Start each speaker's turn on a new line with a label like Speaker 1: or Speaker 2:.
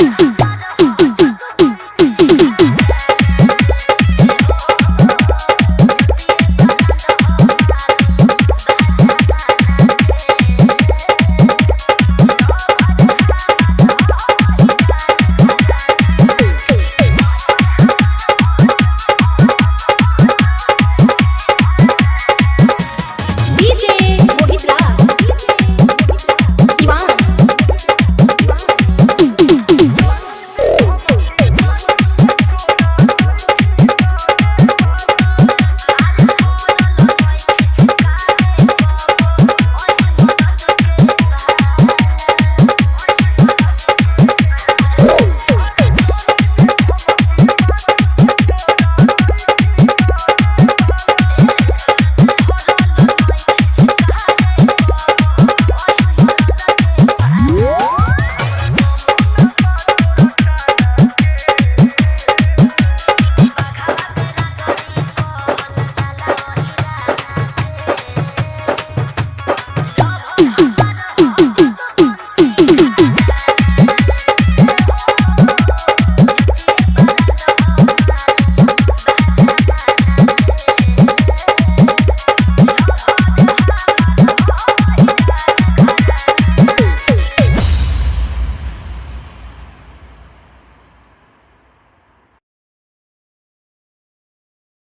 Speaker 1: Oh,